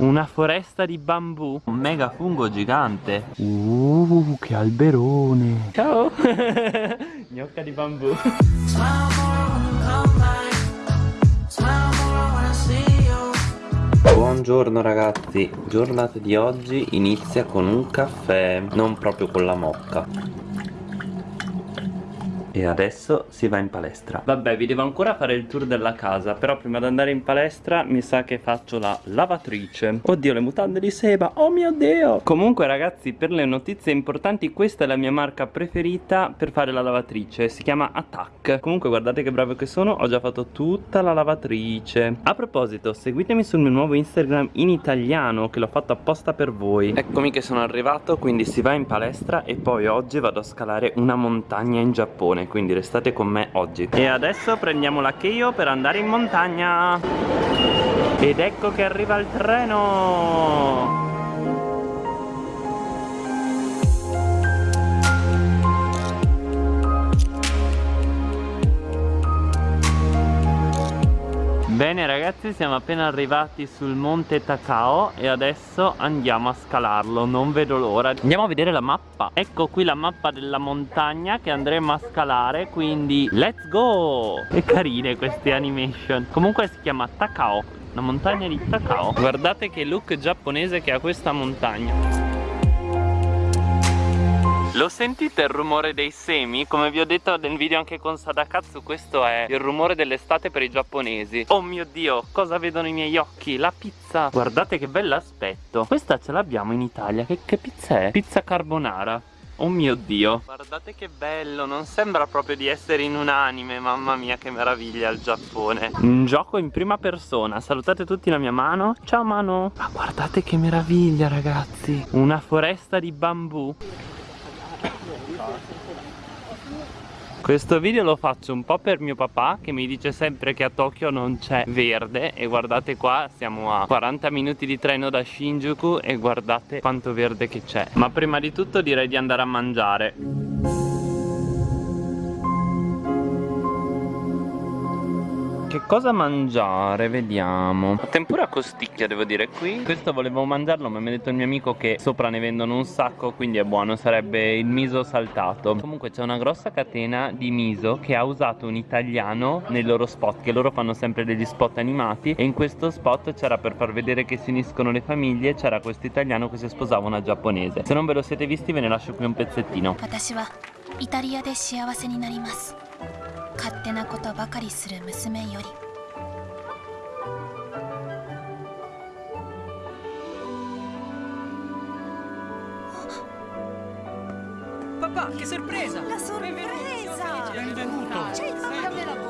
Una foresta di bambù. Un mega fungo gigante. Uh, che alberone. Ciao. Gnocca di bambù. Buongiorno ragazzi, giornata di oggi inizia con un caffè, non proprio con la mocca e adesso si va in palestra. Vabbè vi devo ancora fare il tour della casa Però prima di andare in palestra mi sa che faccio la lavatrice. Oddio le mutande di seba Oh mio dio! Comunque ragazzi per le notizie importanti Questa è la mia marca preferita per fare la lavatrice Si chiama Attack. Comunque guardate che bravo che sono Ho già fatto tutta la lavatrice. A proposito seguitemi sul mio nuovo Instagram in italiano Che l'ho fatto apposta per voi. Eccomi che sono arrivato Quindi si va in palestra E poi oggi vado a scalare una montagna in Giappone stazione quindi restate con me oggi. E adesso prendiamo la Keio per andare in montagna. Ed ecco che arriva il treno Bene ragazzi siamo appena arrivati sul monte Takao e adesso andiamo a scalarlo, non vedo l'ora. Andiamo a vedere la mappa. Ecco qui la mappa della montagna che andremo a scalare quindi let's go! E carine queste animation. Comunque si chiama Takao, la montagna di Takao. Guardate che look giapponese che ha questa montagna lo sentite il rumore dei semi? Come vi ho detto nel video anche con Sadakatsu Questo è il rumore dell'estate per i giapponesi. Oh mio dio, cosa vedono i miei occhi? La pizza. Guardate che bell'aspetto. Questa ce l'abbiamo in Italia. Che, che pizza è? Pizza carbonara. Oh mio dio. Guardate che bello Non sembra proprio di essere in un anime Mamma mia che meraviglia il Giappone. Un gioco in prima persona. Salutate tutti la mia mano. Ciao mano Ma guardate che meraviglia ragazzi. Una foresta di bambù questo video lo faccio un po' per mio papà che mi dice sempre che a Tokyo non c'è verde. E guardate qua siamo a 40 minuti di treno da Shinjuku e guardate quanto verde che c'è. Ma prima di tutto direi di andare a mangiare Che cosa mangiare? Vediamo Tempura costicchia devo dire qui Questo volevo mangiarlo ma mi ha detto il mio amico che sopra ne vendono un sacco Quindi è buono Sarebbe il miso saltato Comunque c'è una grossa catena di miso Che ha usato un italiano nei loro spot Che loro fanno sempre degli spot animati E in questo spot c'era per far vedere che si uniscono le famiglie C'era questo italiano che si sposava una giapponese Se non ve lo siete visti ve ne lascio qui un pezzettino イタリアで幸せになります 勝手なことばかりする娘より Papà, che sorpresa! La sorpresa! Benvenuto! C'è il papà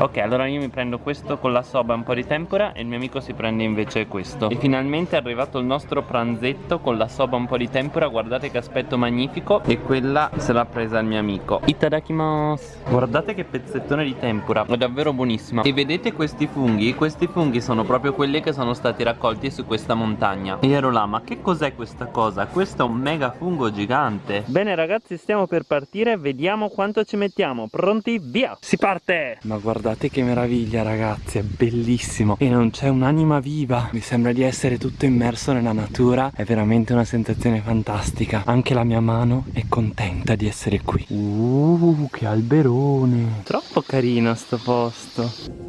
Ok allora io mi prendo questo con la soba un po' di tempura E il mio amico si prende invece questo E finalmente è arrivato il nostro pranzetto con la soba un po' di tempura Guardate che aspetto magnifico E quella se l'ha presa il mio amico Itadakimasu Guardate che pezzettone di tempura È davvero buonissima E vedete questi funghi? Questi funghi sono proprio quelli che sono stati raccolti su questa montagna E ero là ma che cos'è questa cosa? Questo è un mega fungo gigante Bene ragazzi stiamo per partire Vediamo quanto ci mettiamo Pronti? Via! Si parte! Ma guardate guardate che meraviglia ragazzi, è bellissimo. E non c'è un'anima viva, mi sembra di essere tutto immerso nella natura, è veramente una sensazione fantastica, anche la mia mano è contenta di essere qui. Uh, che alberone, troppo carino sto posto.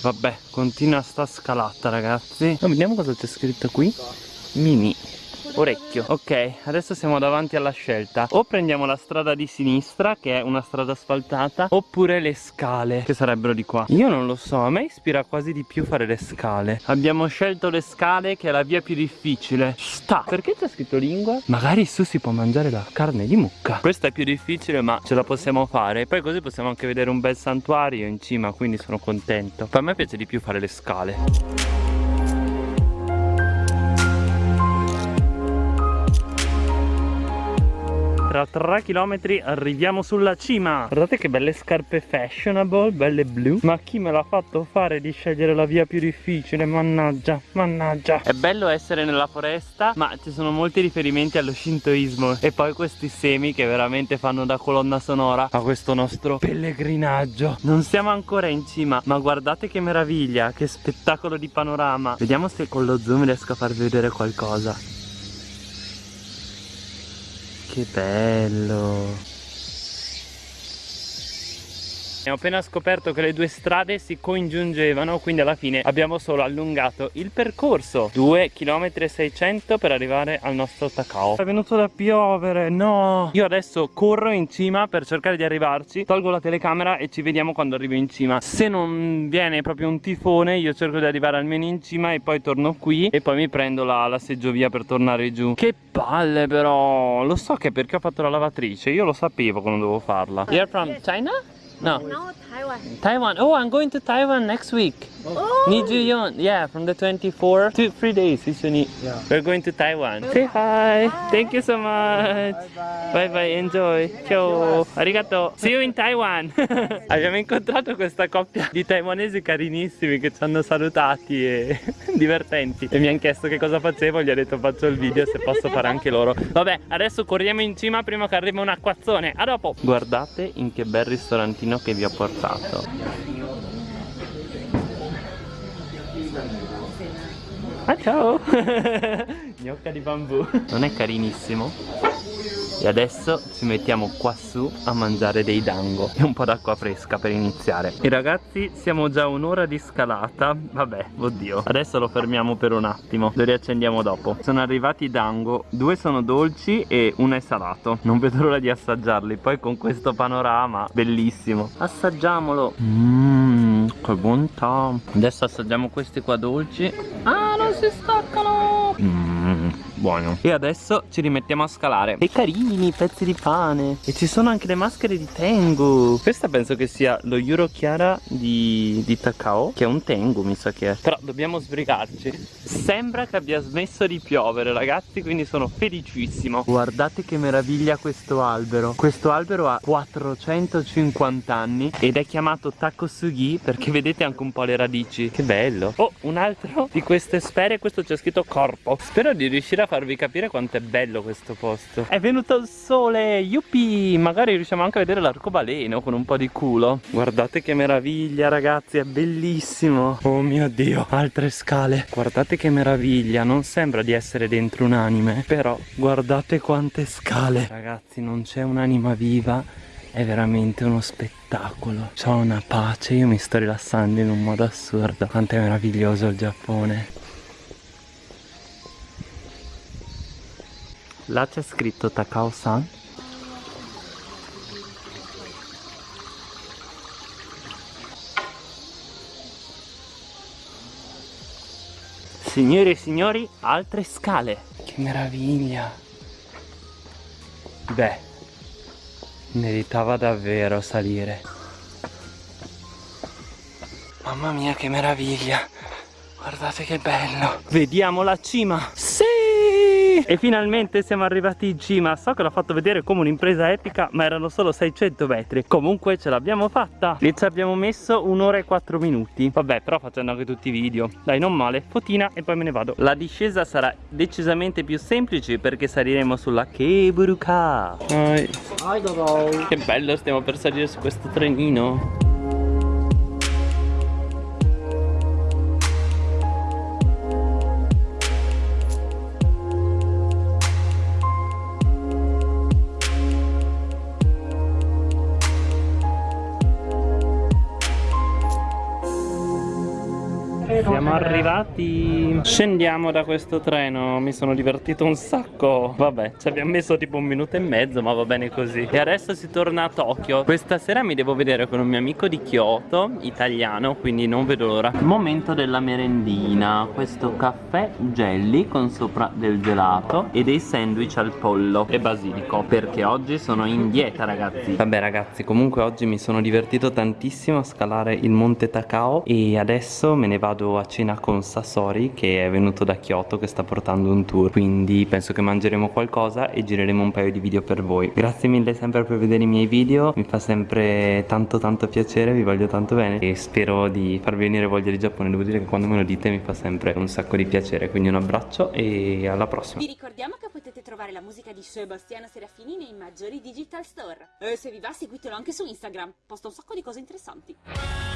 Vabbè, continua sta scalata ragazzi. No, vediamo cosa c'è scritto qui. Mini orecchio. Ok adesso siamo davanti alla scelta. O prendiamo la strada di sinistra che è una strada asfaltata oppure le scale che sarebbero di qua. Io non lo so a me ispira quasi di più fare le scale. Abbiamo scelto le scale che è la via più difficile. Sta! Perché c'è scritto lingua? Magari su si può mangiare la carne di mucca. Questa è più difficile ma ce la possiamo fare. Poi così possiamo anche vedere un bel santuario in cima quindi sono contento. Per me piace di più fare le scale Tra 3 km arriviamo sulla cima. Guardate che belle scarpe fashionable Belle blu. Ma chi me l'ha fatto fare di scegliere la via più difficile? Mannaggia, mannaggia. È bello essere nella foresta Ma ci sono molti riferimenti allo shintoismo. E poi questi semi che veramente fanno da colonna sonora A questo nostro pellegrinaggio. Non siamo ancora in cima Ma guardate che meraviglia Che spettacolo di panorama. Vediamo se con lo zoom riesco a farvi vedere qualcosa Che bello Abbiamo appena scoperto che le due strade si congiungevano Quindi alla fine abbiamo solo allungato il percorso. 2 km e 600 per arrivare al nostro Takao. È venuto da piovere, no. Io adesso corro in cima per cercare di arrivarci. Tolgo la telecamera e ci vediamo quando arrivo in cima. Se non viene proprio un tifone Io cerco di arrivare almeno in cima e poi torno qui E poi mi prendo la, la seggiovia per tornare giù. Che palle però. Lo so che perché ho fatto la lavatrice Io lo sapevo quando dovevo farla. You're from China? No. No, Taiwan. Taiwan. Oh, I'm going to Taiwan next week. Oh. Nijuyeon. Yeah, from the 24 to three days. Usually, Yeah. we're going to Taiwan. Say hi. Thank you so much. Bye bye. Enjoy. Ciao. Arigato. See you in Taiwan. Abbiamo incontrato questa coppia di taiwanesi carinissimi che ci hanno salutati e divertenti. E mi hanno chiesto che cosa facevo. Gli ho detto faccio il video se posso fare anche loro. Vabbè, adesso corriamo in cima prima che arrivi un acquazzone. A dopo. Guardate in che bel ristorantino che vi ho portato. Ah ciao! Gnocca di bambù Non è carinissimo? E adesso ci mettiamo qua su a mangiare dei dango E un po' d'acqua fresca per iniziare. E ragazzi siamo già un'ora di scalata. Vabbè, oddio. Adesso lo fermiamo per un attimo. Lo riaccendiamo dopo. Sono arrivati i dango. Due sono dolci e uno è salato. Non vedo l'ora di assaggiarli. Poi con questo panorama Bellissimo. Assaggiamolo. Mmm, che bontà Adesso assaggiamo questi qua dolci. Ah, non si staccano! Mmm, buono. E adesso ci rimettiamo a scalare. E carini, pezzi di pane. E ci sono anche le maschere di Tengu. Questa penso che sia lo Euro Chiara di, di Takao Che è un Tengu mi sa che è. Però dobbiamo sbrigarci. Sembra che abbia smesso di piovere ragazzi Quindi sono felicissimo. Guardate che meraviglia questo albero. Questo albero ha 450 anni Ed è chiamato Takosugi Perché vedete anche un po' le radici. Che bello. Oh, un altro di queste sfere Questo c'è scritto corpo. Spero di riuscire a farvi capire quanto è bello questo posto. È venuto il sole, yuppie! Magari riusciamo anche a vedere l'arcobaleno con un po' di culo. Guardate che meraviglia ragazzi, è bellissimo. Oh mio dio, altre scale. Guardate che meraviglia, non sembra di essere dentro un anime Però guardate quante scale. Ragazzi, non c'è un'anima viva è veramente uno spettacolo. C'ho una pace, io mi sto rilassando in un modo assurdo. Quanto è meraviglioso il Giappone Là c'è scritto Takao-san. Signore e signori, altre scale. Che meraviglia. Beh Meritava davvero salire. Mamma mia che meraviglia. Guardate che bello. Vediamo la cima Sì E finalmente siamo arrivati in cima. So che l'ho fatto vedere come un'impresa epica Ma erano solo 600 metri. Comunque ce l'abbiamo fatta. Lì ci abbiamo messo un'ora e 4 minuti. Vabbè però facendo anche tutti i video. Dai non male. Fotina e poi me ne vado. La discesa sarà decisamente più semplice Perché saliremo sulla Keburuka. Che bello stiamo per salire su questo trenino Siamo arrivati. Scendiamo da questo treno. Mi sono divertito un sacco. Vabbè ci abbiamo messo tipo un minuto e mezzo Ma va bene così. E adesso si torna a Tokyo. Questa sera mi devo vedere con un mio amico di Kyoto Italiano Quindi non vedo l'ora. Momento della merendina. Questo caffè jelly Con sopra del gelato E dei sandwich al pollo E basilico Perché oggi sono in dieta ragazzi. Vabbè ragazzi comunque oggi mi sono divertito tantissimo A scalare il monte Takao E adesso me ne vado a cena con Sasori che è venuto da Kyoto che sta portando un tour quindi penso che mangeremo qualcosa e gireremo un paio di video per voi grazie mille sempre per vedere i miei video mi fa sempre tanto tanto piacere vi voglio tanto bene e spero di farvi venire voglia di Giappone devo dire che quando me lo dite mi fa sempre un sacco di piacere quindi un abbraccio e alla prossima Vi ricordiamo che potete trovare la musica di Sebastiano Serafini nei maggiori digital store. E se vi va seguitelo anche su Instagram, posta un sacco di cose interessanti.